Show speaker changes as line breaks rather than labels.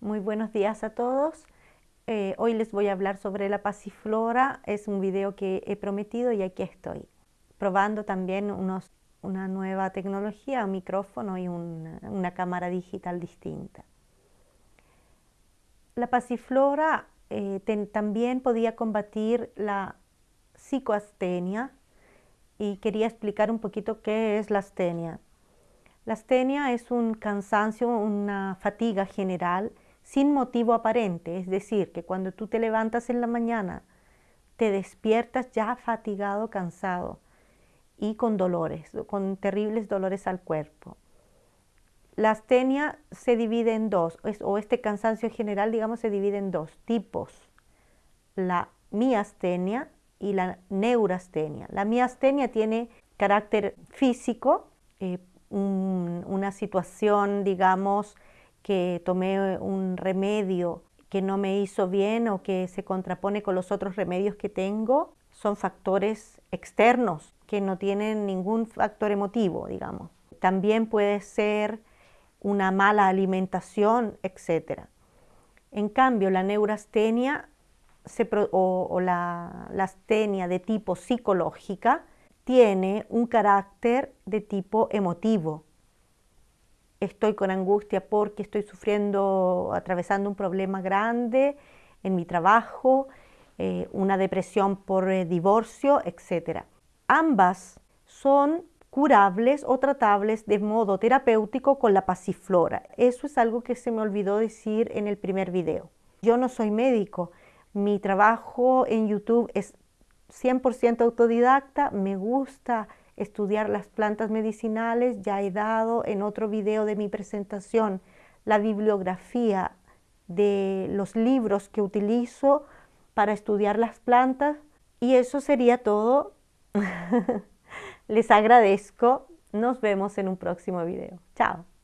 Muy buenos días a todos. Eh, hoy les voy a hablar sobre la pasiflora. Es un video que he prometido y aquí estoy. Probando también unos, una nueva tecnología, un micrófono y una cámara digital distinta. La pasiflora eh, también podía combatir la psicoastenia y quería explicar un poquito qué es la astenia. La astenia es un cansancio, una fatiga general sin motivo aparente, es decir, que cuando tú te levantas en la mañana, te despiertas ya fatigado, cansado y con dolores, con terribles dolores al cuerpo. La astenia se divide en dos, o este cansancio general, digamos, se divide en dos tipos, la miastenia y la neurastenia. La miastenia tiene carácter físico, eh, una situación, digamos, que tomé un remedio que no me hizo bien o que se contrapone con los otros remedios que tengo, son factores externos que no tienen ningún factor emotivo, digamos. También puede ser una mala alimentación, etc. En cambio, la neurastenia o, la, la astenia de tipo psicológica tiene un carácter de tipo emotivo estoy con angustia porque estoy sufriendo, atravesando un problema grande en mi trabajo, eh, una depresión por eh, divorcio, etc. Ambas son curables o tratables de modo terapéutico con la pasiflora. Eso es algo que se me olvidó decir en el primer video. Yo no soy médico, mi trabajo en YouTube es 100% autodidacta, me gusta estudiar las plantas medicinales, ya he dado en otro video de mi presentación la bibliografía de los libros que utilizo para estudiar las plantas y eso sería todo. Les agradezco, nos vemos en un próximo video. Chao.